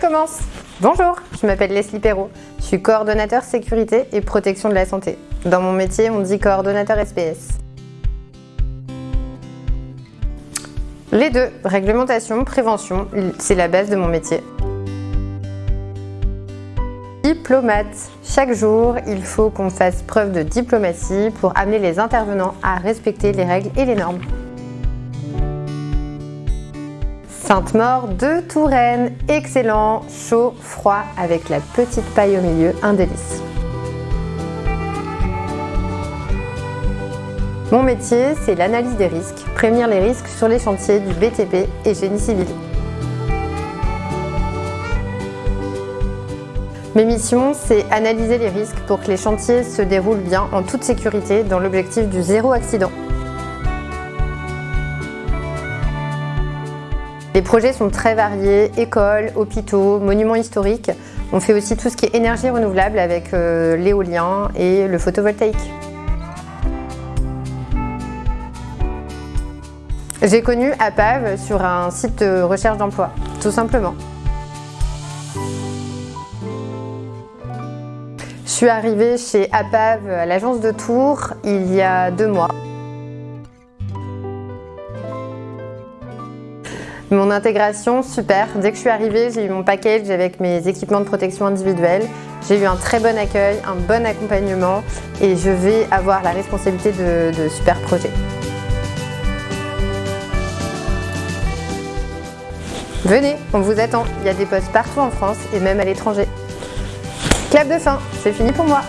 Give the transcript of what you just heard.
Commence Bonjour, je m'appelle Leslie Perrault. Je suis coordonnateur sécurité et protection de la santé. Dans mon métier, on dit coordonnateur SPS. Les deux, réglementation, prévention, c'est la base de mon métier. Diplomate. Chaque jour, il faut qu'on fasse preuve de diplomatie pour amener les intervenants à respecter les règles et les normes. Sainte-Maure de Touraine, excellent, chaud, froid, avec la petite paille au milieu, un délice. Mon métier, c'est l'analyse des risques, prévenir les risques sur les chantiers du BTP et génie civil. Mes missions, c'est analyser les risques pour que les chantiers se déroulent bien en toute sécurité dans l'objectif du zéro accident. Les projets sont très variés, écoles, hôpitaux, monuments historiques. On fait aussi tout ce qui est énergie renouvelable avec euh, l'éolien et le photovoltaïque. J'ai connu APAV sur un site de recherche d'emploi, tout simplement. Je suis arrivée chez APAV à l'agence de Tours il y a deux mois. Mon intégration, super. Dès que je suis arrivée, j'ai eu mon package avec mes équipements de protection individuelle. J'ai eu un très bon accueil, un bon accompagnement et je vais avoir la responsabilité de, super projets. Venez, on vous attend. Il y a des postes partout en France et même à l'étranger. Clap de fin, c'est fini pour moi.